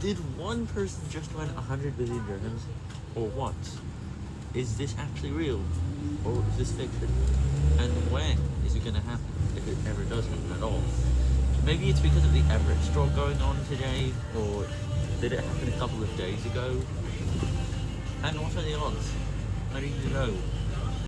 Did one person just win 100 billion dirhams? Or what? Is this actually real? Or is this fiction? And when is it going to happen? If it ever does happen at all? Maybe it's because of the Emirates Draw going on today, or did it happen a couple of days ago? And what are the odds? I need to know.